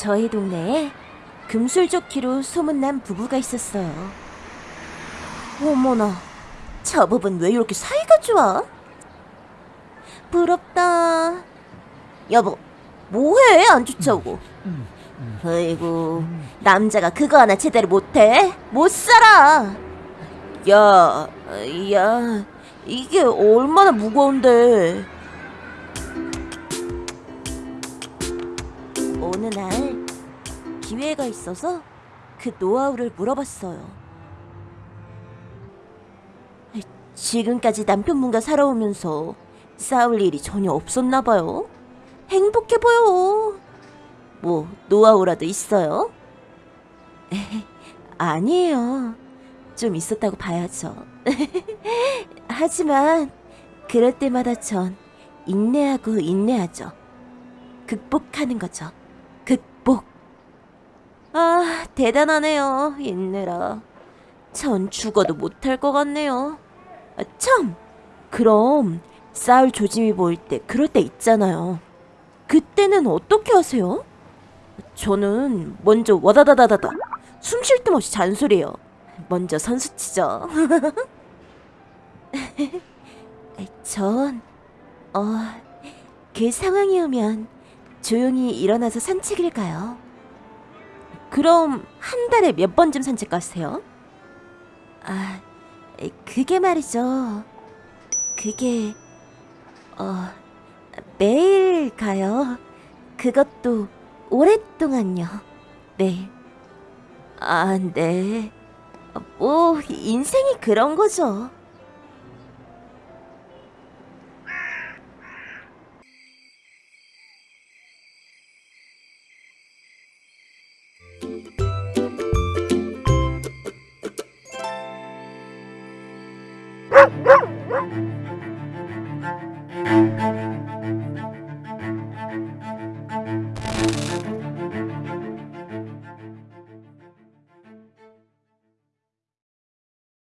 저희 동네에 금술좋기로 소문난 부부가 있었어요. 어머나, 저 부분 왜 이렇게 사이가 좋아? 부럽다. 여보, 뭐해? 안 쫓아오고. 아이고, 남자가 그거 하나 제대로 못해? 못 살아. 야, 야, 이게 얼마나 무거운데. 어느 날 기회가 있어서 그 노하우를 물어봤어요. 지금까지 남편분과 살아오면서 싸울 일이 전혀 없었나 봐요. 행복해 보여. 뭐 노하우라도 있어요? 아니에요. 좀 있었다고 봐야죠. 하지만 그럴 때마다 전 인내하고 인내하죠. 극복하는 거죠. 아, 대단하네요. 인내라. 전 죽어도 못할 것 같네요. 아, 참! 그럼 싸울 조짐이 보일 때 그럴 때 있잖아요. 그때는 어떻게 하세요? 저는 먼저 와다다다다다 숨 쉴 틈 없이 잔소리해요. 먼저 선수 치죠. 전, 어, 그 상황이 오면 조용히 일어나서 산책을 가요. 그럼 한 달에 몇 번쯤 산책 가세요? 아, 그게 말이죠. 그게, 어, 매일 가요. 그것도 오랫동안요. 네. 아, 네. 뭐, 인생이 그런 거죠. Woof, woof, woof!